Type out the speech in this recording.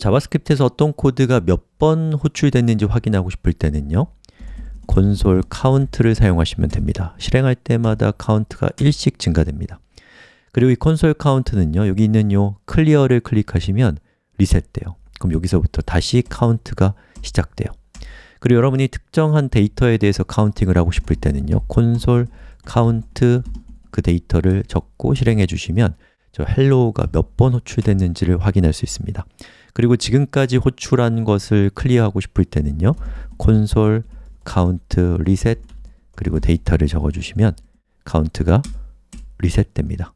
JavaScript에서 어떤 코드가 몇 번 호출됐는지 확인하고 싶을 때는요. console count를 사용하시면 됩니다. 실행할 때마다 카운트가 1씩 증가됩니다. 그리고 이 console count는요. 여기 있는 요 clear를 클릭하시면 리셋돼요. 그럼 여기서부터 다시 카운트가 시작돼요. 그리고 여러분이 특정한 데이터에 대해서 counting을 하고 싶을 때는요. console count 그 데이터를 적고 실행해 주시면 저 hello가 몇 번 호출됐는지를 확인할 수 있습니다 그리고 지금까지 호출한 것을 clear하고 싶을 때는요 console count reset 그리고 데이터를 적어주시면 카운트가 리셋됩니다